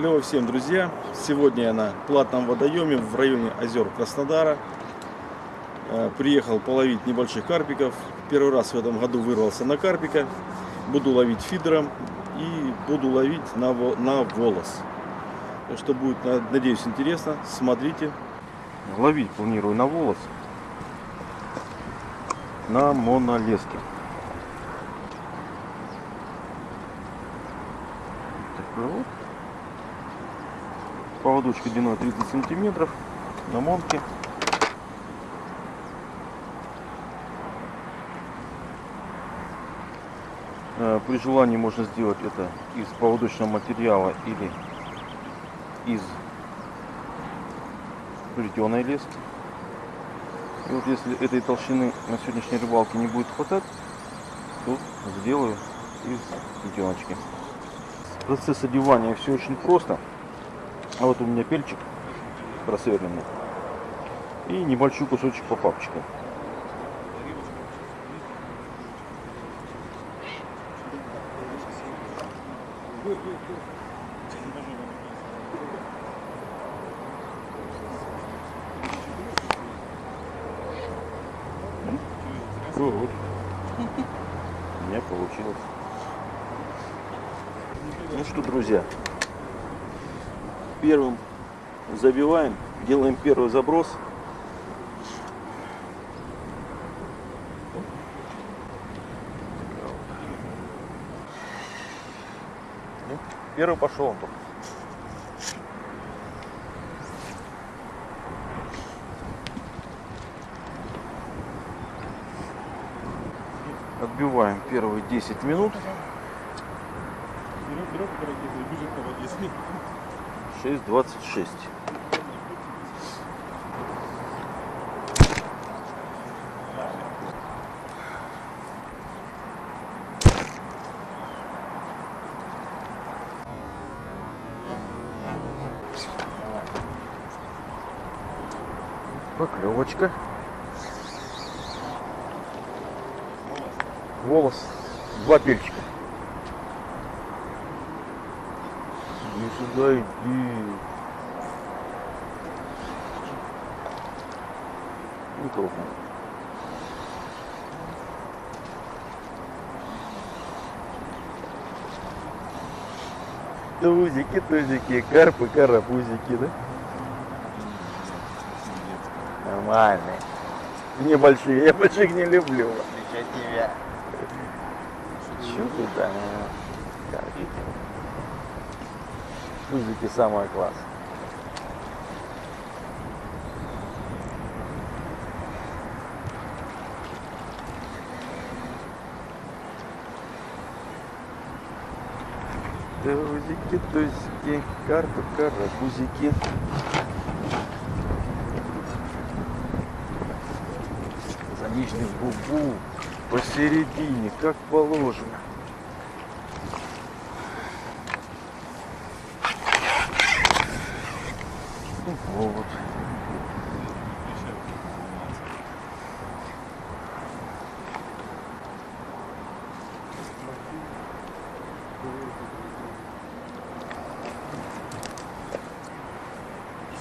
Клево всем, друзья! Сегодня я на платном водоеме в районе озер Краснодара. Э, Приехал половить небольших карпиков. Первый раз в этом году вырвался на карпика. Буду ловить фидером и буду ловить на, на волос. Что будет, на- надеюсь, интересно. Смотрите. Ловить планирую на волос. На монолеске. Вот. Поводочка длиной 30 сантиметров на монке. Э, При желании можно сделать это из поводочного материала или из плетеной лески. И вот если этой толщины на сегодняшней рыбалке не будет хватать, то сделаю из плетеночки. Процесс одевания все очень просто. А вот у меня пельчик просверленный. И небольшой кусочек попапчика. Ну, вот. У меня получилось. Ну что, друзья, первым забиваем, делаем первый заброс. Ну, Первый пошел он только. Отбиваем первые 10 минут. 6.26. Поклевочка. Волос. Два пельчика. Иди сюда, иди. Крупно. Тузики, тузики, карпы, карапузики, да? Нормальные. Небольшие, я больших не люблю, в отличие от тебя. Чё ты там? Карпики. Тузики самое класс. Тузики, тузики, карпы, карапузики. Замечный в губу посередине, как положено. Вот.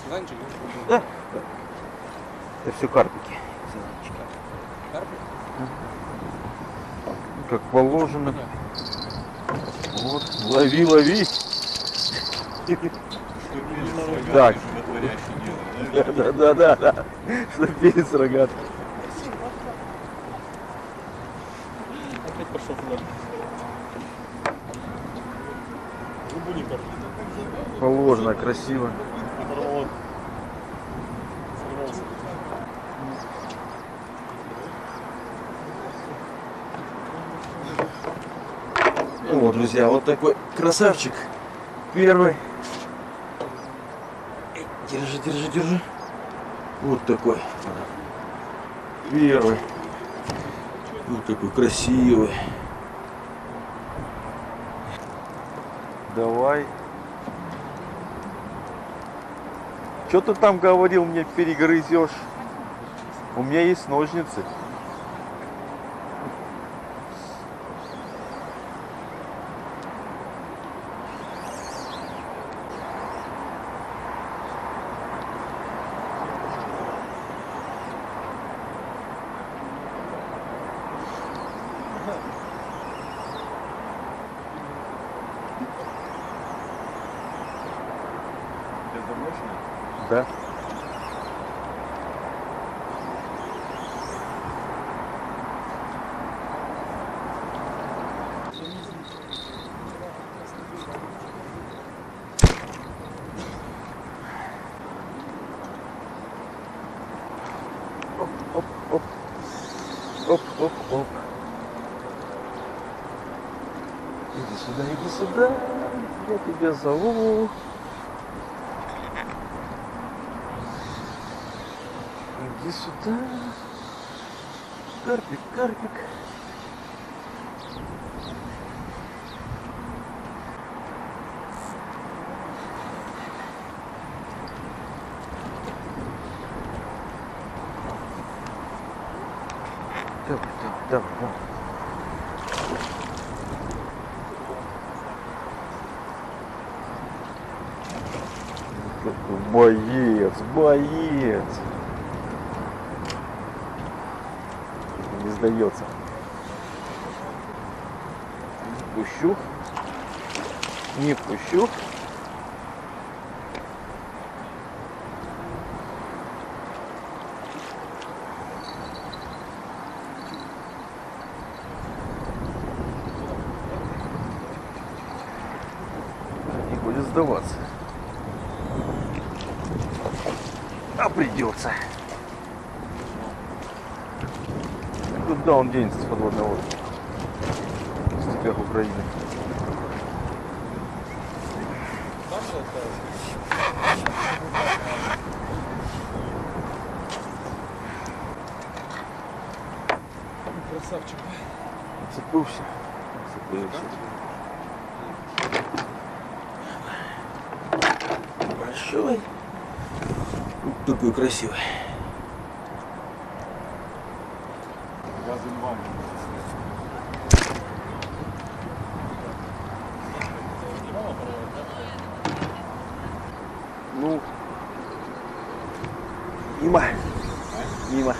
Сезанчик, Да. Это все карпики. карпик? Как положено. Вот. Лови, лови. Так. Да, да, да, да. Что перец рогатый. Опять. Положено, красиво. Ну вот, друзья, вот такой красавчик. Первый. Держи, держи, держи. Вот такой. Первый. Вот такой красивый. Давай. Что ты там говорил, мне перегрызешь? У меня есть ножницы. Да. Оп, оп, оп. Оп, оп, оп. Иди сюда, иди сюда. Я тебя зову. Иди сюда. Карпик, карпик. Давай, давай, давай, давай. Боец, боец. Не сдается. Не пущу. Не пущу. Не будет сдаваться. А придется. Куда он денется с подводного лодки? В степях Украины. Красавчик. Цепился. Цепился. Большой. Такой красивый. Ну, мимо. Мимо.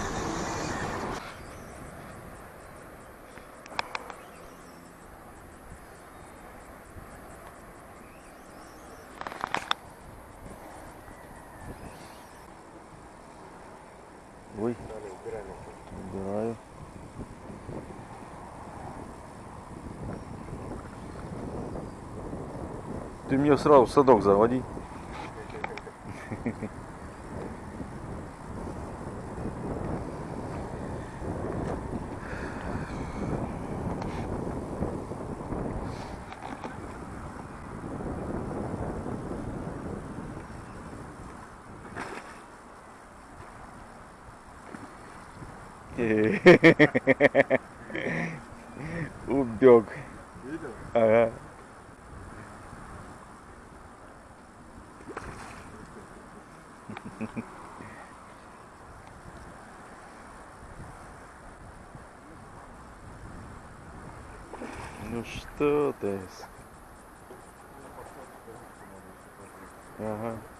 Ой, убираю. Ты мне сразу садок заводи. Убег. Видел? Ага. Ну что ты? Ага.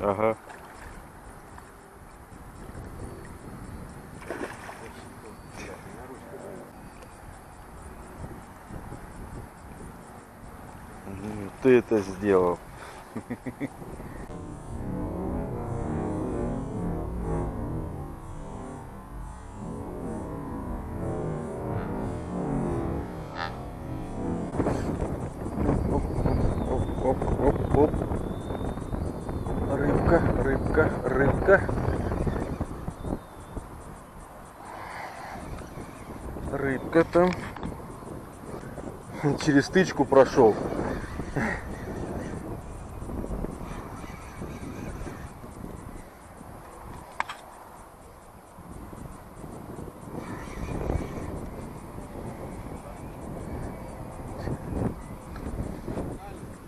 Ага. Ты это сделал. рыбка. Рыбка там. Через стычку прошел.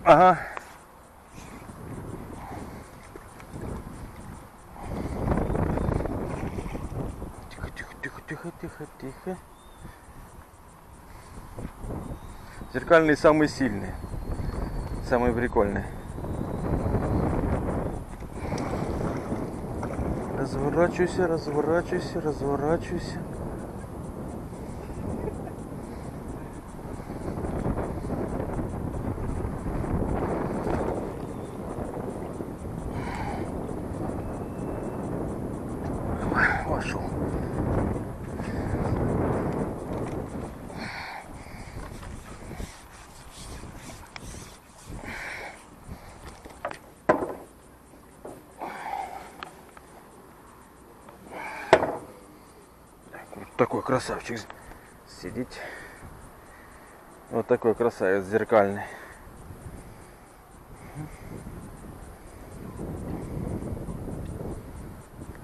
Ага. Тихо, тихо. Зеркальный самый сильный. Самый прикольный. Разворачивайся, разворачивайся, разворачивайся. Вошел. Вот такой красавчик сидит. Вот такой красавец зеркальный.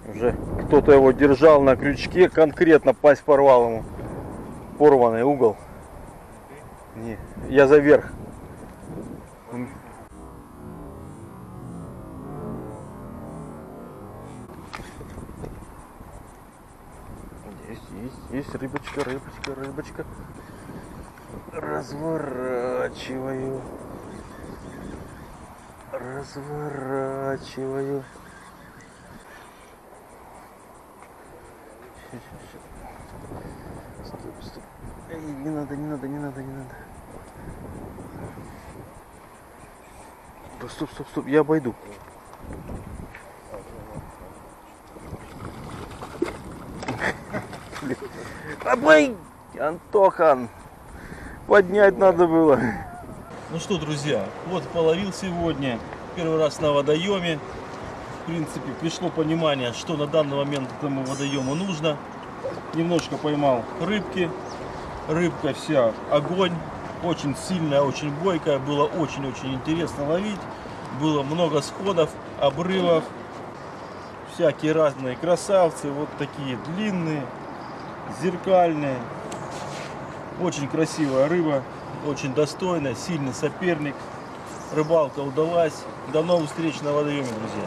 Уже кто-то его держал на крючке, конкретно пасть порвал ему. Порванный угол. Не, я за верх. Есть, есть, есть рыбочка, рыбочка, рыбочка. Разворачиваю. Разворачиваю. Ща, ща, ща. Стоп, стоп. Эй, не надо, не надо, не надо, не надо. Да стоп, стоп, стоп, я обойду. Обой! Антохан! Поднять надо было. Ну что, друзья, вот половил сегодня. Первый раз на водоеме. В принципе, пришло понимание, что на данный момент этому водоему нужно. Немножко поймал рыбки. Рыбка вся огонь. Очень сильная, очень бойкая. Было очень-очень интересно ловить. Было много сходов, обрывов. Всякие разные красавцы. Вот такие длинные, зеркальные. Очень красивая рыба, очень достойная, сильный соперник. Рыбалка удалась. До новых встреч на водоеме, друзья.